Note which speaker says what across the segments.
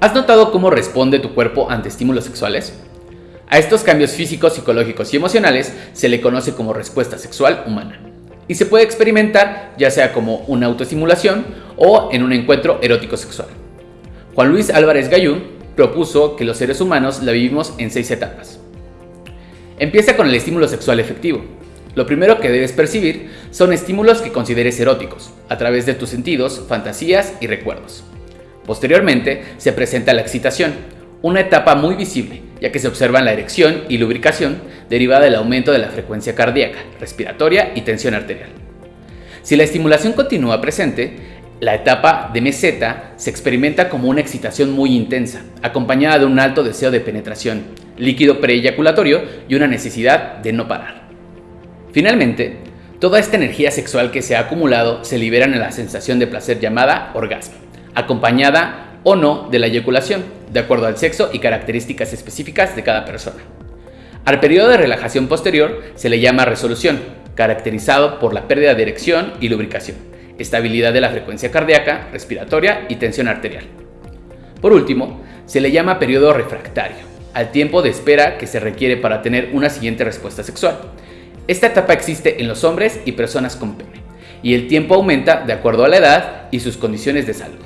Speaker 1: ¿Has notado cómo responde tu cuerpo ante estímulos sexuales? A estos cambios físicos, psicológicos y emocionales se le conoce como respuesta sexual humana y se puede experimentar ya sea como una autoestimulación o en un encuentro erótico sexual. Juan Luis Álvarez Gayún propuso que los seres humanos la vivimos en seis etapas. Empieza con el estímulo sexual efectivo. Lo primero que debes percibir son estímulos que consideres eróticos, a través de tus sentidos, fantasías y recuerdos. Posteriormente se presenta la excitación, una etapa muy visible, ya que se observan la erección y lubricación derivada del aumento de la frecuencia cardíaca, respiratoria y tensión arterial. Si la estimulación continúa presente, la etapa de meseta se experimenta como una excitación muy intensa, acompañada de un alto deseo de penetración, líquido preeyaculatorio y una necesidad de no parar. Finalmente, toda esta energía sexual que se ha acumulado se libera en la sensación de placer llamada orgasmo acompañada o no de la eyaculación, de acuerdo al sexo y características específicas de cada persona. Al periodo de relajación posterior se le llama resolución, caracterizado por la pérdida de erección y lubricación, estabilidad de la frecuencia cardíaca, respiratoria y tensión arterial. Por último, se le llama periodo refractario, al tiempo de espera que se requiere para tener una siguiente respuesta sexual. Esta etapa existe en los hombres y personas con pene, y el tiempo aumenta de acuerdo a la edad y sus condiciones de salud.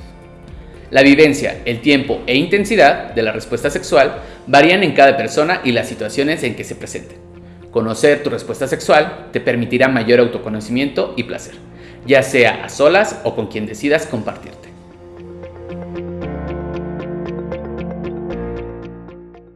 Speaker 1: La vivencia, el tiempo e intensidad de la respuesta sexual varían en cada persona y las situaciones en que se presenten. Conocer tu respuesta sexual te permitirá mayor autoconocimiento y placer, ya sea a solas o con quien decidas compartirte.